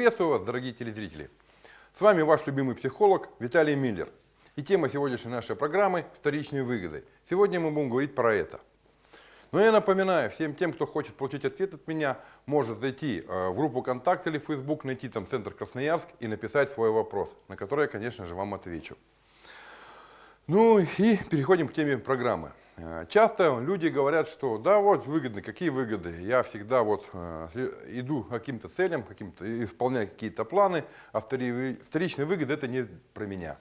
Приветствую вас, дорогие телезрители! С вами ваш любимый психолог Виталий Миллер. И тема сегодняшней нашей программы – вторичные выгоды. Сегодня мы будем говорить про это. Но я напоминаю всем тем, кто хочет получить ответ от меня, может зайти э, в группу ВКонтакте или Facebook, найти там Центр Красноярск и написать свой вопрос, на который я, конечно же, вам отвечу. Ну и переходим к теме программы. Э, часто люди говорят, что да, вот выгодно, какие выгоды, я всегда вот э, иду к каким-то целям, каким исполняю какие-то планы, а вторичные выгоды это не про меня.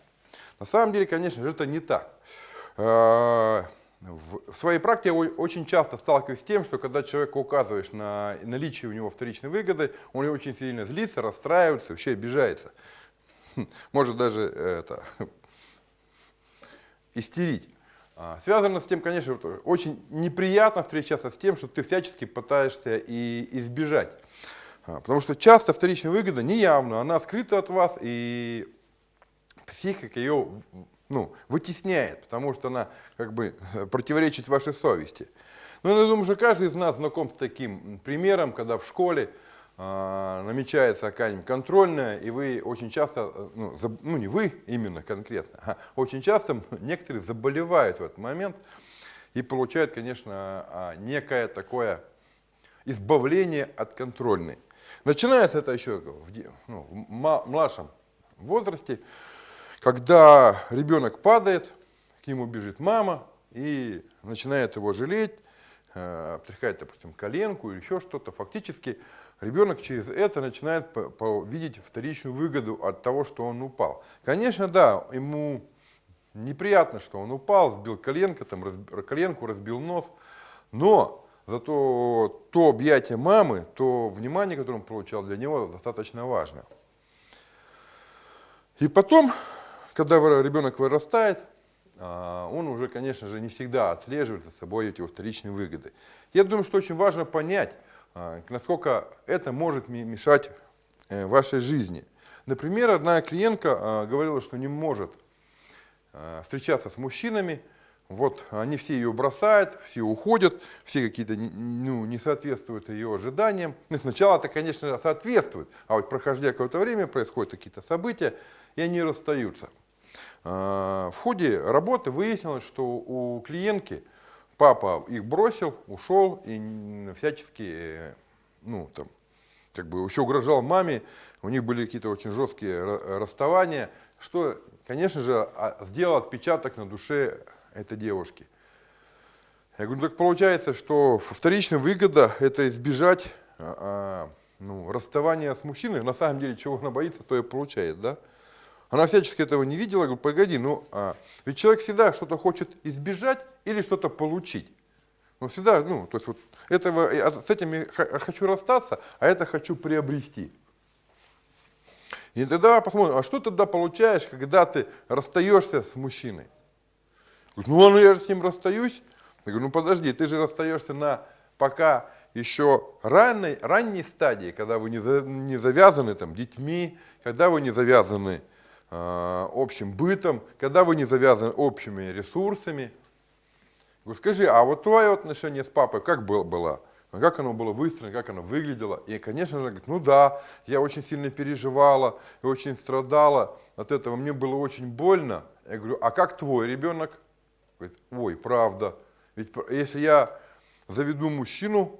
На самом деле, конечно же, это не так. В своей практике я очень часто сталкиваюсь с тем, что когда человеку указываешь на наличие у него вторичной выгоды, он очень сильно злится, расстраивается, вообще обижается. Может даже это, истерить. А, связано с тем, конечно, очень неприятно встречаться с тем, что ты всячески пытаешься и избежать. А, потому что часто вторичная выгода неявна, она скрыта от вас, и психика ее ну, вытесняет, потому что она как бы противоречит вашей совести. Ну, я думаю, что каждый из нас знаком с таким примером, когда в школе намечается какая-нибудь контрольная, и вы очень часто, э, ну, заб, ну не вы именно конкретно, а очень часто некоторые заболевают в этот момент и получают, конечно, а, некое такое избавление от контрольной. Начинается это еще в, ну, в младшем возрасте, когда ребенок падает, к нему бежит мама и начинает его жалеть, э, обтряхает, допустим, коленку или еще что-то. Фактически ребенок через это начинает видеть вторичную выгоду от того, что он упал. Конечно, да, ему неприятно, что он упал, сбил коленку, там, раз, коленку, разбил нос, но зато то объятие мамы, то внимание, которое он получал, для него достаточно важно. И потом когда ребенок вырастает, а, он уже, конечно же, не всегда отслеживает за собой эти вторичные выгоды. Я думаю, что очень важно понять, насколько это может мешать э, вашей жизни. Например, одна клиентка а, говорила, что не может встречаться с мужчинами, вот они все ее бросают, все уходят, все какие-то ну, не соответствуют ее ожиданиям. Ну, сначала это, конечно, соответствует, а вот проходя какое-то время происходят какие-то события, и они расстаются. А, в ходе работы выяснилось, что у клиентки папа их бросил, ушел и всячески, ну, там, как бы еще угрожал маме, у них были какие-то очень жесткие расставания, что, конечно же, а, сделал отпечаток на душе этой девушки. Я говорю, ну так получается, что вторичная выгода – это избежать а, ну, расставания с мужчиной. На самом деле, чего она боится, то и получает, да? Она всячески этого не видела, говорю, погоди, ну, а, ведь человек всегда что-то хочет избежать или что-то получить. Он всегда, ну, то есть вот этого, с этим я хочу расстаться, а это хочу приобрести. И тогда посмотрим, а что тогда получаешь, когда ты расстаешься с мужчиной? Ну, ну я же с ним расстаюсь. Я говорю, ну подожди, ты же расстаешься на пока еще ранней, ранней стадии, когда вы не, за, не завязаны там детьми, когда вы не завязаны общим бытом, когда вы не завязаны общими ресурсами. Говорю, скажи, а вот твое отношение с папой как было? было? Как оно было выстроено, как оно выглядело? И, конечно же, говорит, ну да, я очень сильно переживала и очень страдала от этого, мне было очень больно. Я говорю, а как твой ребенок? Говорит, ой, правда. Ведь если я заведу мужчину,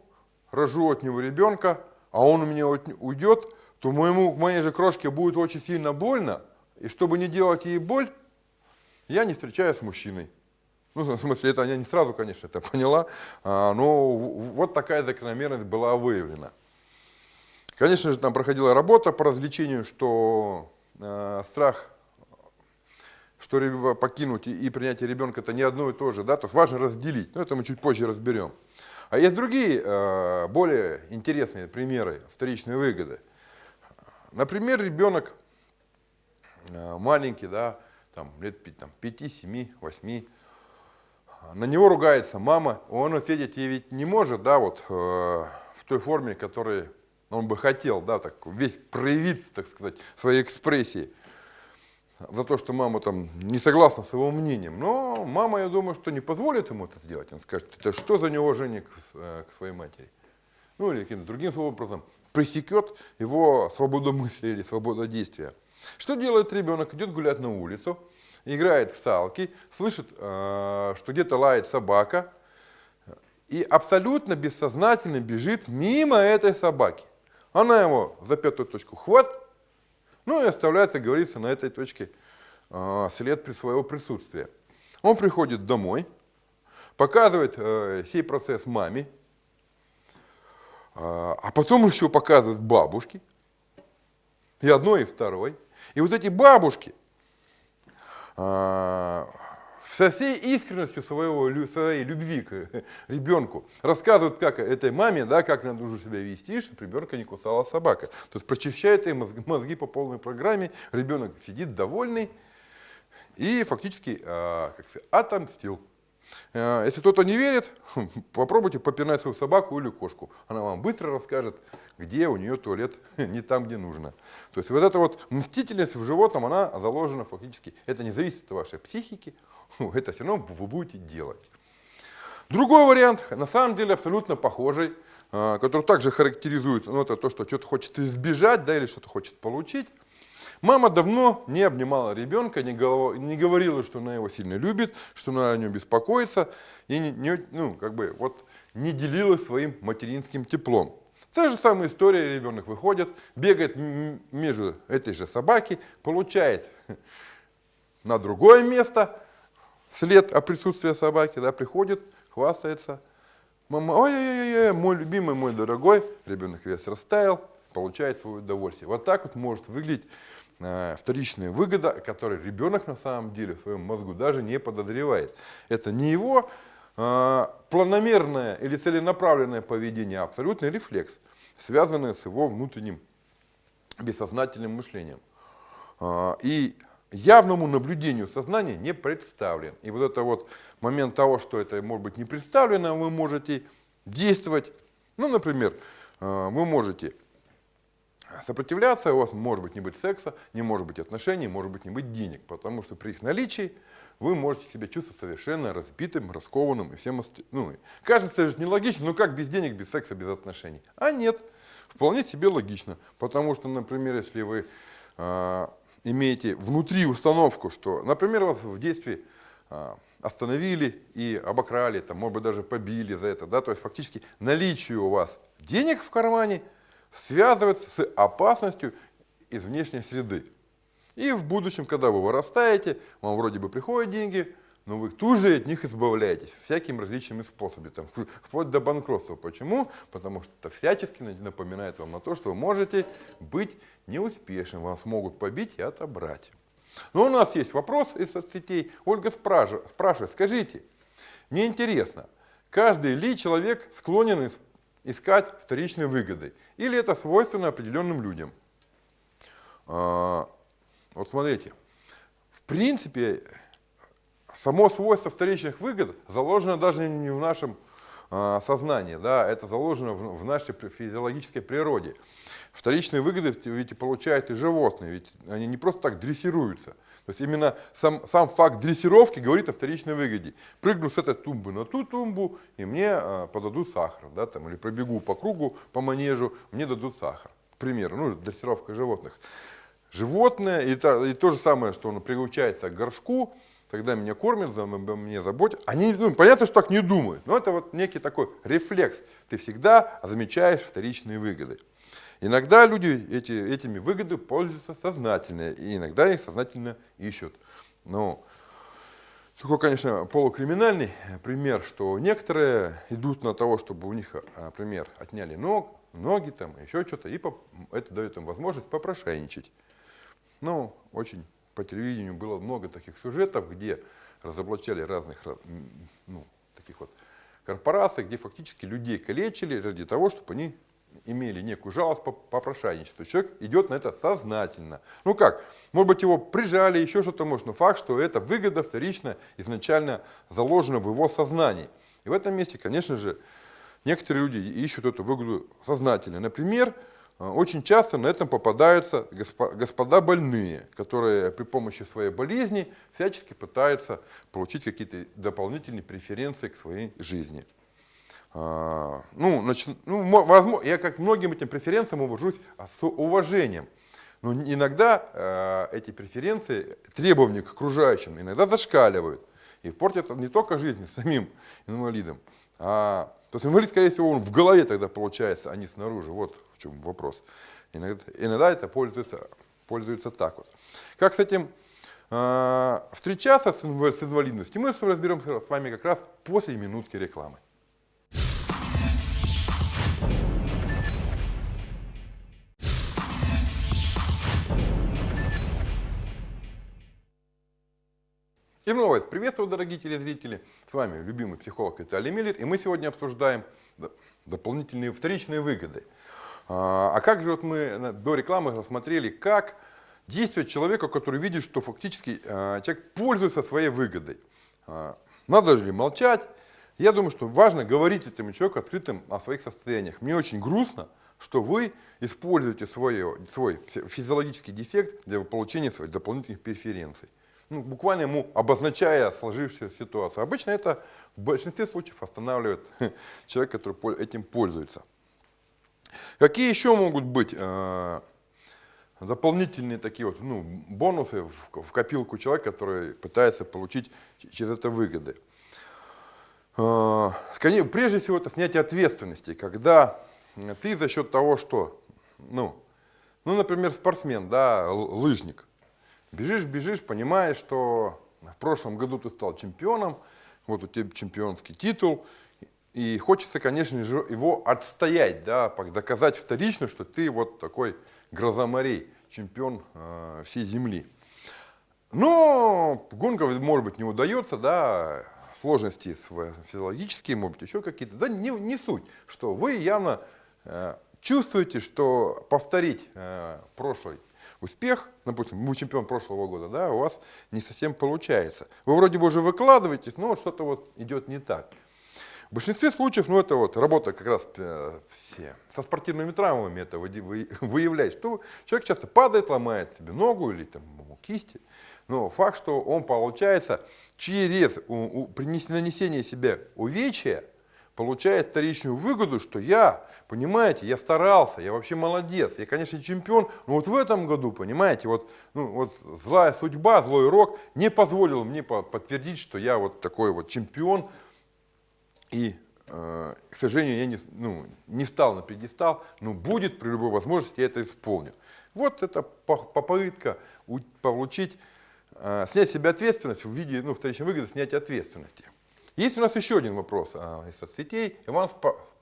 рожу от него ребенка, а он у меня уйдет, то моему, моей же крошке будет очень сильно больно, и чтобы не делать ей боль, я не встречаюсь с мужчиной. Ну, в смысле, это я не сразу, конечно, это поняла, а, но вот такая закономерность была выявлена. Конечно же, там проходила работа по развлечению, что э, страх, что покинуть и, и принятие ребенка это не одно и то же, да, то есть важно разделить, но это мы чуть позже разберем. А есть другие, э, более интересные примеры вторичной выгоды. Например, ребенок маленький, да, там, лет там, 5, 7, 8, на него ругается мама, он ответить ей ведь не может, да, вот э, в той форме, которой он бы хотел, да, так весь проявить, так сказать, своей экспрессии за то, что мама там не согласна с его мнением. Но мама, я думаю, что не позволит ему это сделать. Он скажет, это что за неуважение к, э, к своей матери? ну или каким-то другим образом пресекет его свободу мысли или свободу действия. Что делает ребенок? Идет гулять на улицу, играет в салки, слышит, э, что где-то лает собака, и абсолютно бессознательно бежит мимо этой собаки. Она его за пятую точку хватит, ну и оставляет, как говорится, на этой точке э, след при своего присутствия. Он приходит домой, показывает э, сей процесс маме, а потом еще показывает бабушке, и одной, и второй. И вот эти бабушки со всей искренностью своего, своей любви к ребенку рассказывают, как этой маме, да, как надо нужно себя вести, чтобы ребенка не кусала собака. То есть прочищает ей мозги, по полной программе, ребенок сидит довольный и фактически а, как сказать, отомстил. А, если кто-то не верит, попробуйте попинать свою собаку или кошку. Она вам быстро расскажет, где у нее туалет не там, где нужно. То есть вот эта вот мстительность в животном, она заложена фактически. Это не зависит от вашей психики, это все равно вы будете делать. Другой вариант, на самом деле абсолютно похожий, а, который также характеризует, ну, это то, что что-то хочет избежать, да, или что-то хочет получить. Мама давно не обнимала ребенка, не, не говорила, что она его сильно любит, что она о нем беспокоится, и не, не, ну, как бы, вот, не делилась своим материнским теплом. Та же самая история, ребенок выходит, бегает между этой же собаки, получает на другое место след о присутствии собаки, да, приходит, хвастается. Мама, ой-ой-ой, мой любимый, мой дорогой, ребенок весь растаял, получает свое удовольствие. Вот так вот может выглядеть вторичная выгода, о которой ребенок на самом деле в своем мозгу даже не подозревает. Это не его э, планомерное или целенаправленное поведение, а абсолютный рефлекс, связанный с его внутренним бессознательным мышлением. Э, и явному наблюдению сознания не представлен. И вот это вот момент того, что это может быть не представлено, вы можете действовать. Ну, например, вы можете Сопротивляться у вас может быть не быть секса, не может быть отношений, может быть не быть денег, потому что при их наличии вы можете себя чувствовать совершенно разбитым, раскованным и всем остальным. Ну, кажется же нелогично, но как без денег, без секса, без отношений? А нет, вполне себе логично, потому что, например, если вы э, имеете внутри установку, что, например, вас в детстве э, остановили и обокрали, там, может быть, даже побили за это, да, то есть фактически наличие у вас денег в кармане – связывается с опасностью из внешней среды. И в будущем, когда вы вырастаете, вам вроде бы приходят деньги, но вы тут же от них избавляетесь всякими различными способами, там, вплоть до банкротства. Почему? Потому что это всячески напоминает вам на то, что вы можете быть неуспешным, вас могут побить и отобрать. Но у нас есть вопрос из соцсетей. Ольга спрашивает, скажите, мне интересно, каждый ли человек склонен искать вторичные выгоды. Или это свойственно определенным людям. А, вот смотрите, в принципе, само свойство вторичных выгод заложено даже не в нашем а, сознании, да, это заложено в нашей физиологической природе. Вторичные выгоды ведь получают и животные, ведь они не просто так дрессируются. То есть именно сам, сам факт дрессировки говорит о вторичной выгоде. Прыгну с этой тумбы на ту тумбу, и мне э, подадут сахар. Да, там, или пробегу по кругу, по манежу, мне дадут сахар. К примеру, ну, дрессировка животных. Животное, и, то, и то же самое, что он приучается к горшку, тогда меня кормят, за меня заботят. Они, ну, понятно, что так не думают, но это вот некий такой рефлекс. Ты всегда замечаешь вторичные выгоды. Иногда люди эти, этими выгодами пользуются сознательно, и иногда их сознательно ищут. Но такой, конечно, полукриминальный пример, что некоторые идут на того, чтобы у них, например, отняли ног, ноги, там, еще что-то, и это дает им возможность попрошайничать. Ну, очень по телевидению было много таких сюжетов, где разоблачали разных ну, таких вот корпораций, где фактически людей калечили ради того, чтобы они имели некую жалость по попрошайничеству. Человек идет на это сознательно. Ну как, может быть его прижали, еще что-то может, но факт, что эта выгода вторично изначально заложена в его сознании. И в этом месте, конечно же, некоторые люди ищут эту выгоду сознательно. Например, э, очень часто на этом попадаются господа больные, которые при помощи своей болезни всячески пытаются получить какие-то дополнительные преференции к своей жизни. А, ну, нач... ну, возможно, я как многим этим преференциям увожусь с уважением. Но иногда э, эти преференции, требования к окружающим, иногда зашкаливают. И портят не только жизнь самим инвалидам, а то есть инвалид, скорее всего, он в голове тогда получается, а не снаружи. Вот в чем вопрос. Иногда, иногда это пользуется, пользуется так вот. Как с этим э, встречаться с инвалидностью, мы разберемся с вами как раз после минутки рекламы. И вновь приветствую, дорогие телезрители. С вами любимый психолог Виталий Миллер. И мы сегодня обсуждаем дополнительные вторичные выгоды. А, а как же вот мы до рекламы рассмотрели, как действовать человеку, который видит, что фактически а, человек пользуется своей выгодой. А, надо ли молчать? Я думаю, что важно говорить этому человеку открытым о своих состояниях. Мне очень грустно, что вы используете свой, свой физиологический дефект для получения своих дополнительных преференций ну, буквально ему обозначая сложившуюся ситуацию. Обычно это в большинстве случаев останавливает человека, который этим пользуется. Какие еще могут быть э, дополнительные такие вот ну, бонусы в, в копилку человека, который пытается получить через это выгоды? Э, прежде всего, это снятие ответственности, когда ты за счет того, что, ну, ну например, спортсмен, да, лыжник, Бежишь, бежишь, понимаешь, что в прошлом году ты стал чемпионом, вот у тебя чемпионский титул, и хочется, конечно же, его отстоять, да, доказать вторично, что ты вот такой гроза морей, чемпион э, всей земли. Но гонка, может быть, не удается, да, сложности физиологические, может быть, еще какие-то. Да не, не суть, что вы явно э, чувствуете, что повторить э, прошлый успех, допустим, вы чемпион прошлого года, да, у вас не совсем получается. Вы вроде бы уже выкладываетесь, но что-то вот идет не так. В большинстве случаев, ну это вот работа как раз э, все, со спортивными травмами это выявляет, что человек часто падает, ломает себе ногу или там кисти, но факт, что он получается через у, у, нанесение себе увечья, получает вторичную выгоду, что я, понимаете, я старался, я вообще молодец, я, конечно, чемпион, но вот в этом году, понимаете, вот, ну, вот злая судьба, злой рок не позволил мне подтвердить, что я вот такой вот чемпион, и, э, к сожалению, я не, ну, не встал на пьедестал, но будет при любой возможности я это исполню. Вот это попытка получить, э, снять себе ответственность в виде, ну, вторичной выгоды, снять ответственности. Есть у нас еще один вопрос а, из соцсетей. Иван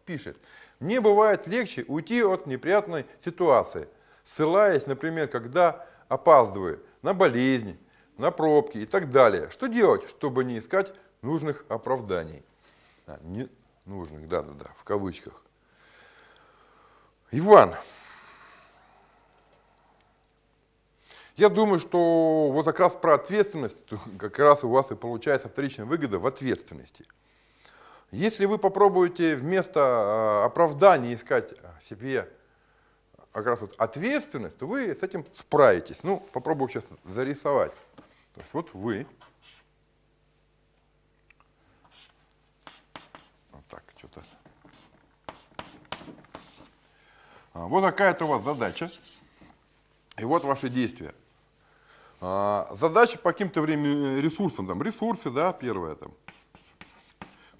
пишет. Мне бывает легче уйти от неприятной ситуации, ссылаясь, например, когда опаздываю на болезни, на пробки и так далее. Что делать, чтобы не искать нужных оправданий? А, не нужных, да-да-да, в кавычках. Иван, Я думаю, что вот как раз про ответственность, как раз у вас и получается вторичная выгода в ответственности. Если вы попробуете вместо а, оправдания искать себе как раз вот ответственность, то вы с этим справитесь. Ну, попробую сейчас зарисовать. То есть вот вы. Вот так, что-то. А, вот какая-то у вас задача. И вот ваши действия. А, задача по каким-то времени ресурсам, там, ресурсы, да, первое, там.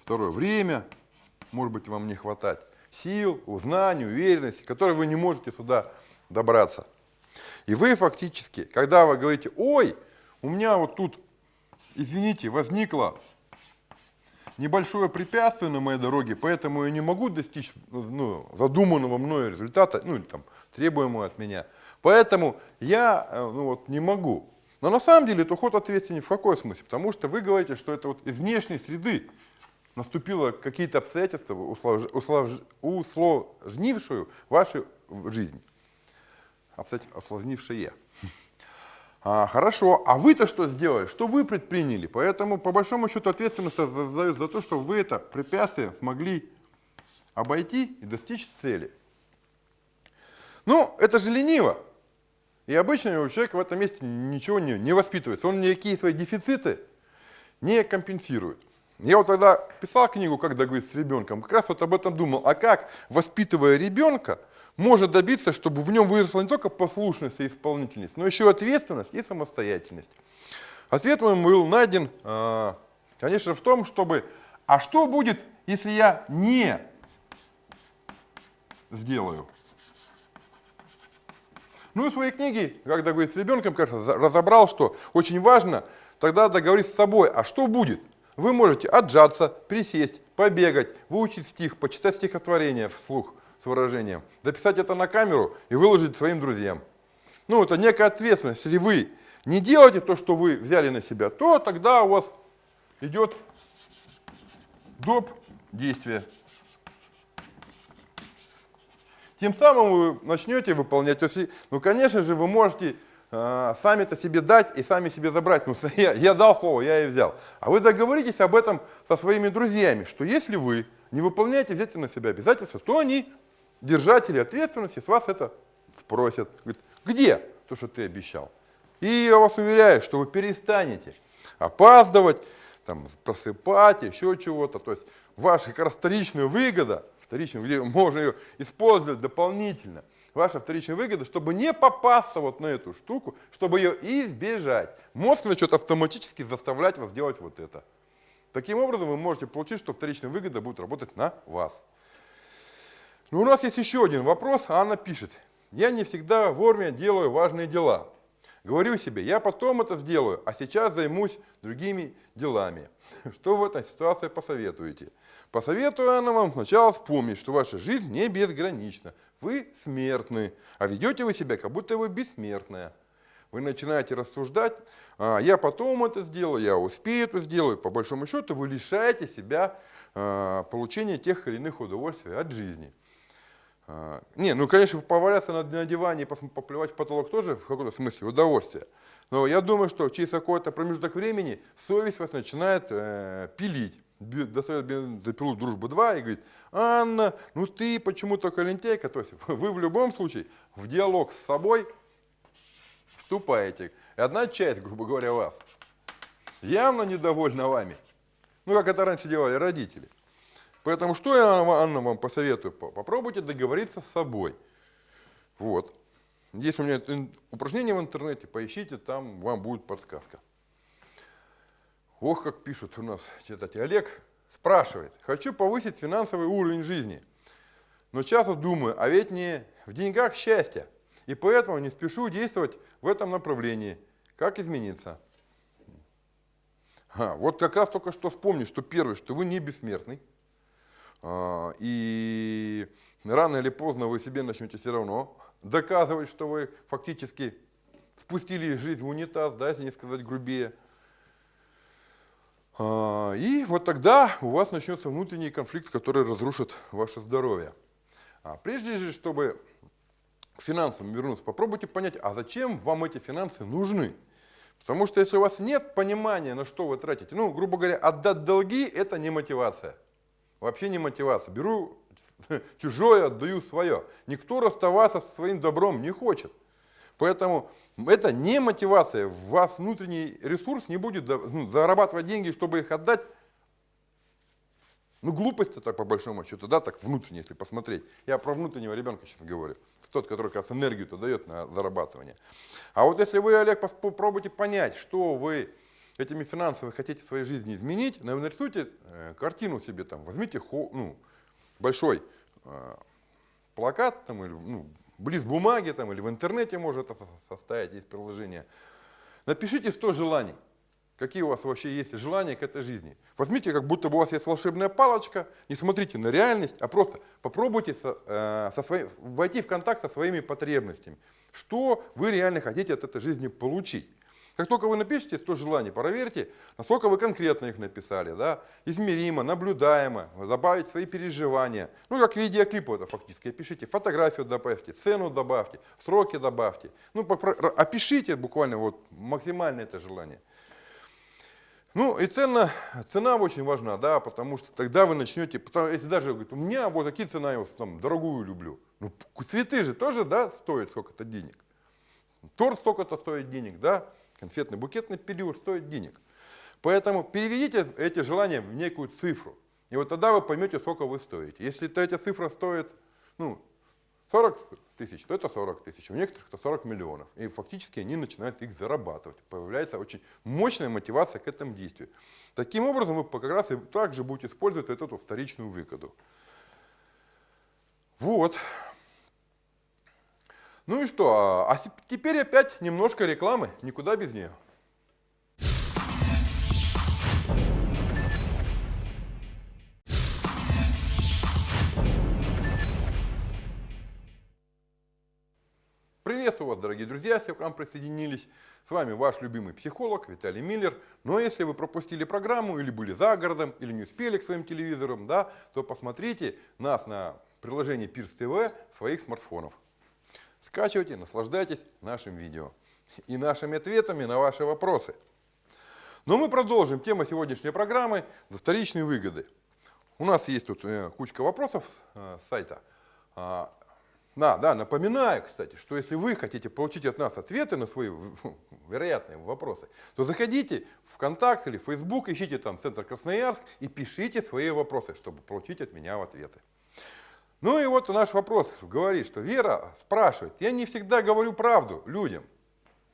Второе, время, может быть, вам не хватать. Сил, знаний, уверенности, которые вы не можете сюда добраться. И вы фактически, когда вы говорите, ой, у меня вот тут, извините, возникло небольшое препятствие на моей дороге, поэтому я не могу достичь ну, задуманного мною результата, ну или там требуемого от меня – Поэтому я э, ну, вот, не могу. Но на самом деле это уход ответственен в какой смысле? Потому что вы говорите, что это вот из внешней среды наступило какие-то обстоятельства, услож... Услож... усложнившую вашу жизнь. Усложнившие. А, хорошо, а вы-то что сделали? Что вы предприняли? Поэтому, по большому счету, ответственность за, за то, что вы это препятствие смогли обойти и достичь цели. Ну, это же лениво. И обычно у человека в этом месте ничего не, не воспитывается. Он никакие свои дефициты не компенсирует. Я вот тогда писал книгу «Как договориться с ребенком», как раз вот об этом думал. А как, воспитывая ребенка, может добиться, чтобы в нем выросла не только послушность и исполнительность, но еще ответственность и самостоятельность. Ответ мой был найден, а, конечно, в том, чтобы, а что будет, если я не сделаю? Ну и в своей книге, как договориться с ребенком, кажется, разобрал, что очень важно тогда договориться с собой, а что будет? Вы можете отжаться, присесть, побегать, выучить стих, почитать стихотворение вслух с выражением, дописать это на камеру и выложить своим друзьям. Ну, это некая ответственность. Если вы не делаете то, что вы взяли на себя, то тогда у вас идет доп. действие. Тем самым вы начнете выполнять. Ну, конечно же, вы можете э, сами-то себе дать и сами себе забрать. Ну, я, я дал слово, я и взял. А вы договоритесь об этом со своими друзьями, что если вы не выполняете, взять на себя обязательства, то они, держатели ответственности, с вас это спросят. Говорят, где то, что ты обещал? И я вас уверяю, что вы перестанете опаздывать, там, просыпать, еще чего-то. То есть ваша как раз выгода, вторичная, где можно ее использовать дополнительно – ваша вторичная выгода, чтобы не попасться вот на эту штуку, чтобы ее избежать. Мозг начнет автоматически заставлять вас делать вот это. Таким образом вы можете получить, что вторичная выгода будет работать на вас. Но у нас есть еще один вопрос. Анна пишет. Я не всегда вовремя делаю важные дела. Говорю себе, я потом это сделаю, а сейчас займусь другими делами. Что в этой ситуации посоветуете? Посоветую она вам сначала вспомнить, что ваша жизнь не безгранична. Вы смертны, а ведете вы себя, как будто вы бессмертная. Вы начинаете рассуждать, а, я потом это сделаю, я успею это сделаю. По большому счету вы лишаете себя а, получения тех или иных удовольствий от жизни. А, не, ну, конечно, поваляться на, на диване и поплевать в потолок тоже в каком-то смысле удовольствие. Но я думаю, что через какой-то промежуток времени совесть вас начинает э, пилить достает бензопилу «Дружба-2» и говорит, Анна, ну ты почему только лентяйка? То есть вы в любом случае в диалог с собой вступаете. И одна часть, грубо говоря, вас явно недовольна вами. Ну, как это раньше делали родители. Поэтому что я, Анна, вам посоветую? Попробуйте договориться с собой. Вот. Есть у меня упражнение в интернете, поищите, там вам будет подсказка. Ох, как пишут у нас читатель. Олег спрашивает, хочу повысить финансовый уровень жизни, но часто думаю, а ведь не в деньгах счастье, и поэтому не спешу действовать в этом направлении. Как измениться? А, вот как раз только что вспомни, что первое, что вы не бессмертный, и рано или поздно вы себе начнете все равно доказывать, что вы фактически спустили жизнь в унитаз, да, если не сказать грубее. А, и вот тогда у вас начнется внутренний конфликт, который разрушит ваше здоровье. А прежде же, чтобы к финансам вернуться, попробуйте понять, а зачем вам эти финансы нужны? Потому что если у вас нет понимания, на что вы тратите, ну, грубо говоря, отдать долги – это не мотивация. Вообще не мотивация. Беру чужое, отдаю свое. Никто расставаться со своим добром не хочет. Поэтому это не мотивация. В вас внутренний ресурс не будет ну, зарабатывать деньги, чтобы их отдать. Ну, глупость это по большому счету, да, так внутренне, если посмотреть. Я про внутреннего ребенка сейчас говорю. Тот, который как раз энергию-то дает на зарабатывание. А вот если вы, Олег, попробуйте понять, что вы этими финансами хотите в своей жизни изменить, нарисуйте э, картину себе там, возьмите ну, большой э, плакат там, или ну, близ бумаги там, или в интернете может это составить, есть приложение. Напишите 100 желаний. Какие у вас вообще есть желания к этой жизни. Возьмите, как будто бы у вас есть волшебная палочка, не смотрите на реальность, а просто попробуйте со, э, со своим, войти в контакт со своими потребностями. Что вы реально хотите от этой жизни получить. Как только вы напишете 100 желаний, проверьте, насколько вы конкретно их написали. Да? Измеримо, наблюдаемо, добавить свои переживания. Ну, как видеоклип это фактически. Опишите фотографию добавьте, цену добавьте, сроки добавьте. Ну, опишите буквально вот максимально это желание. Ну и цена, цена очень важна, да, потому что тогда вы начнете, потому, если даже говорит, у меня вот такие цена, я вот, там, дорогую люблю. Ну, цветы же тоже, да, стоят сколько-то денег. Торт столько-то стоит денег, да конфетный букетный период стоит денег. Поэтому переведите эти желания в некую цифру. И вот тогда вы поймете, сколько вы стоите. Если эта цифра стоит ну, 40 тысяч, то это 40 тысяч. У некоторых это 40 миллионов. И фактически они начинают их зарабатывать. Появляется очень мощная мотивация к этому действию. Таким образом, вы как раз и также будете использовать эту вторичную выгоду. Вот. Ну и что? А теперь опять немножко рекламы. Никуда без нее. Приветствую вас, дорогие друзья, если к нам присоединились. С вами ваш любимый психолог Виталий Миллер. Но если вы пропустили программу или были за городом, или не успели к своим телевизорам, да, то посмотрите нас на приложении Пирс ТВ своих смартфонов. Скачивайте, наслаждайтесь нашим видео и нашими ответами на ваши вопросы. Но мы продолжим тему сегодняшней программы за вторичные выгоды. У нас есть тут э, кучка вопросов э, с сайта. А, да, да, напоминаю, кстати, что если вы хотите получить от нас ответы на свои вероятные вопросы, то заходите в ВКонтакт или в Facebook, ищите там Центр Красноярск и пишите свои вопросы, чтобы получить от меня ответы. Ну и вот наш вопрос говорит, что Вера спрашивает, я не всегда говорю правду людям.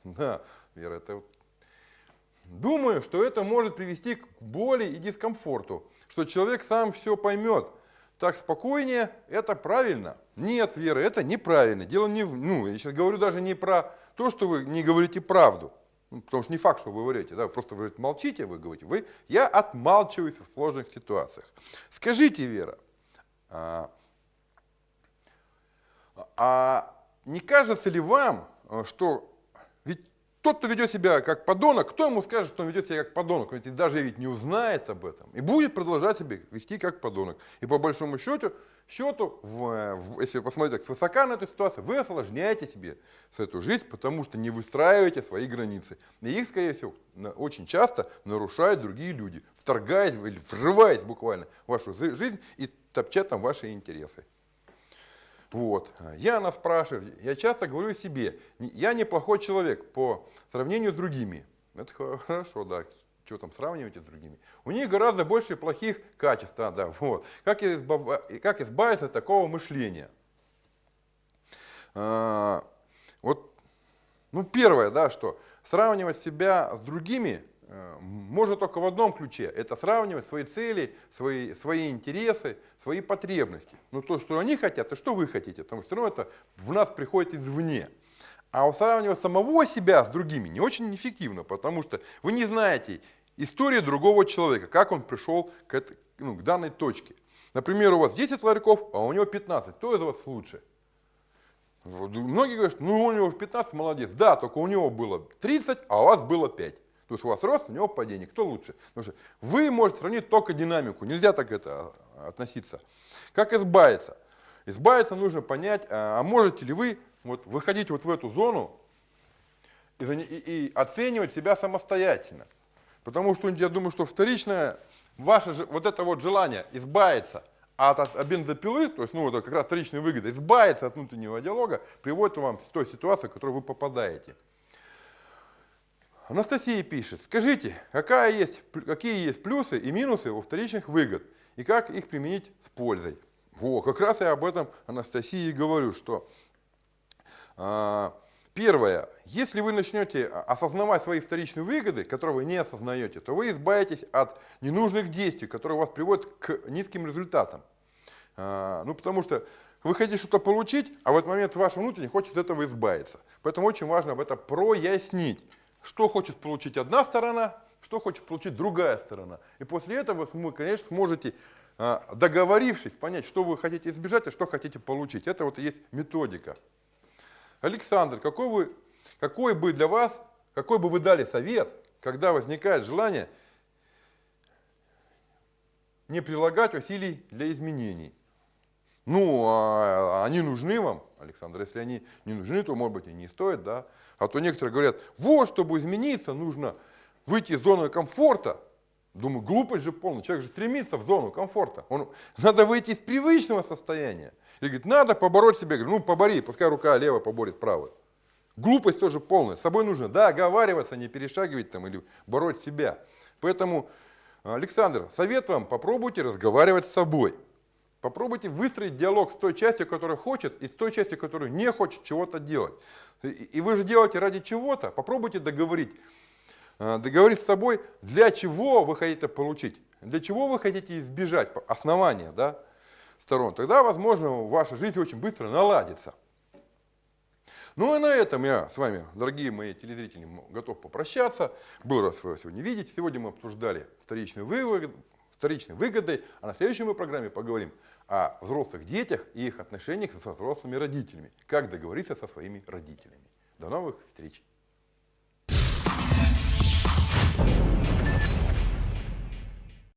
Да, Вера, это Думаю, что это может привести к боли и дискомфорту, что человек сам все поймет, так спокойнее, это правильно. Нет, Вера, это неправильно. Дело не, ну, я сейчас говорю даже не про то, что вы не говорите правду. Ну, потому что не факт, что вы говорите, да, просто вы молчите, вы говорите, вы, я отмалчиваюсь в сложных ситуациях. Скажите, Вера, а, не кажется ли вам, что тот, кто ведет себя как подонок, кто ему скажет, что он ведет себя как подонок? Ведь даже ведь не узнает об этом. И будет продолжать себя вести как подонок. И по большому счету, счету в, в, если вы посмотрите свысока на эту ситуацию, вы осложняете себе с эту жизнь, потому что не выстраиваете свои границы. И их, скорее всего, очень часто нарушают другие люди, вторгаясь или врываясь буквально в вашу жизнь и топча там ваши интересы. Вот. Яна спрашивает, я часто говорю себе, я неплохой человек по сравнению с другими. Это хорошо, да, что там сравниваете с другими. У них гораздо больше плохих качеств, да, да, вот. Как, избав... как избавиться от такого мышления? А, вот, ну, первое, да, что сравнивать себя с другими можно только в одном ключе. Это сравнивать свои цели, свои, свои интересы, свои потребности. Ну то, что они хотят, и что вы хотите. Потому что ну, это в нас приходит извне. А сравнивать самого себя с другими не очень эффективно, потому что вы не знаете истории другого человека, как он пришел к, этой, ну, к данной точке. Например, у вас 10 ларьков, а у него 15. Кто из вас лучше? Многие говорят, ну у него 15, молодец. Да, только у него было 30, а у вас было 5. То есть у вас рост, у него падение. Кто лучше? Потому что вы можете сравнить только динамику. Нельзя так это а, относиться. Как избавиться? Избавиться нужно понять, а, а можете ли вы вот, выходить вот в эту зону и, и, и оценивать себя самостоятельно. Потому что я думаю, что вторичное ваше вот это вот желание избавиться от, от бензопилы, то есть ну, это как раз вторичная выгода, избавиться от внутреннего диалога, приводит вам в той ситуации, в которую вы попадаете. Анастасия пишет, скажите, какая есть, какие есть плюсы и минусы у вторичных выгод и как их применить с пользой? Во, как раз я об этом Анастасии говорю, что э, первое, если вы начнете осознавать свои вторичные выгоды, которые вы не осознаете, то вы избавитесь от ненужных действий, которые вас приводят к низким результатам. Э, ну, потому что вы хотите что-то получить, а в этот момент ваш внутренний хочет от этого избавиться. Поэтому очень важно об этом прояснить что хочет получить одна сторона, что хочет получить другая сторона. И после этого вы, конечно, сможете, а, договорившись, понять, что вы хотите избежать, а что хотите получить. Это вот и есть методика. Александр, какой, вы, какой бы для вас, какой бы вы дали совет, когда возникает желание не прилагать усилий для изменений? Ну, а они нужны вам, Александр. Если они не нужны, то, может быть, и не стоит, да. А то некоторые говорят, вот, чтобы измениться, нужно выйти из зоны комфорта. Думаю, глупость же полная. Человек же стремится в зону комфорта. Он, надо выйти из привычного состояния. Или говорит, надо побороть себя. Говорю, ну, побори, пускай рука левая поборет правую. Глупость тоже полная. С собой нужно договариваться, не перешагивать там или бороть себя. Поэтому, Александр, совет вам, попробуйте разговаривать с собой. Попробуйте выстроить диалог с той частью, которая хочет, и с той частью, которая не хочет чего-то делать. И вы же делаете ради чего-то. Попробуйте договорить, э, договорить с собой, для чего вы хотите получить, для чего вы хотите избежать основания да, сторон. Тогда, возможно, ваша жизнь очень быстро наладится. Ну и на этом я с вами, дорогие мои телезрители, готов попрощаться. Был рад вас сегодня видеть. Сегодня мы обсуждали вторичные выгоды, вторичные выгоды, а на следующей мы программе поговорим о взрослых детях и их отношениях со взрослыми родителями. Как договориться со своими родителями. До новых встреч!